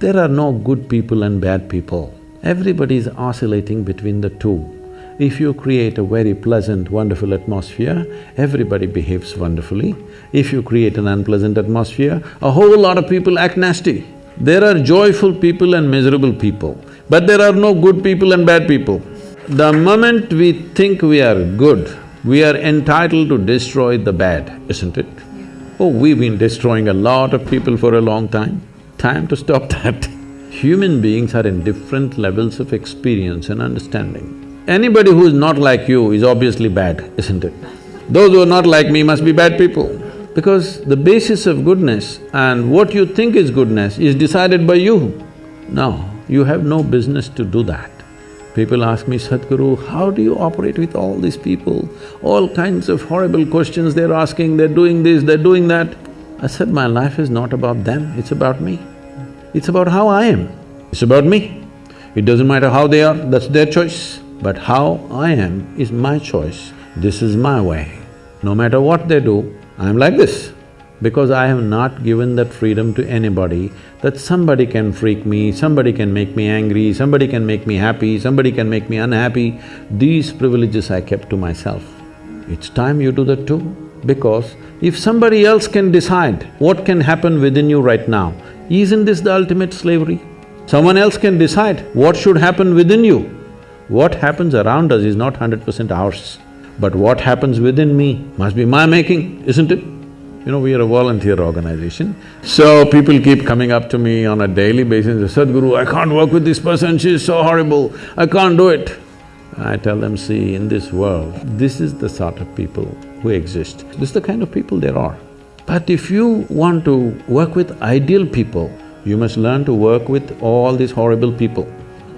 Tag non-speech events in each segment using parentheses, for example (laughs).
There are no good people and bad people. Everybody is oscillating between the two. If you create a very pleasant, wonderful atmosphere, everybody behaves wonderfully. If you create an unpleasant atmosphere, a whole lot of people act nasty. There are joyful people and miserable people, but there are no good people and bad people. The moment we think we are good, we are entitled to destroy the bad, isn't it? Oh, we've been destroying a lot of people for a long time. Time to stop (laughs) that. Human beings are in different levels of experience and understanding. Anybody who is not like you is obviously bad, isn't it? Those who are not like me must be bad people. Because the basis of goodness and what you think is goodness is decided by you. No, you have no business to do that. People ask me, Sadhguru, how do you operate with all these people? All kinds of horrible questions they're asking, they're doing this, they're doing that. I said, my life is not about them, it's about me. It's about how I am, it's about me. It doesn't matter how they are, that's their choice. But how I am is my choice, this is my way. No matter what they do, I'm like this. Because I have not given that freedom to anybody, that somebody can freak me, somebody can make me angry, somebody can make me happy, somebody can make me unhappy, these privileges I kept to myself. It's time you do that too, because if somebody else can decide what can happen within you right now, isn't this the ultimate slavery? Someone else can decide what should happen within you, what happens around us is not hundred percent ours, but what happens within me must be my making, isn't it? You know, we are a volunteer organization, so people keep coming up to me on a daily basis, Sadhguru, I can't work with this person, she's so horrible, I can't do it. I tell them, see, in this world, this is the sort of people who exist. This is the kind of people there are. But if you want to work with ideal people, you must learn to work with all these horrible people.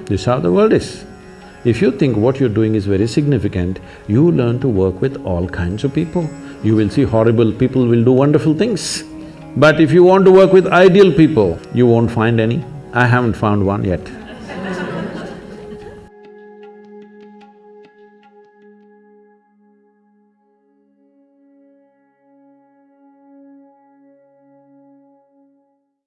This is how the world is. If you think what you're doing is very significant, you learn to work with all kinds of people. You will see horrible people will do wonderful things. But if you want to work with ideal people, you won't find any. I haven't found one yet.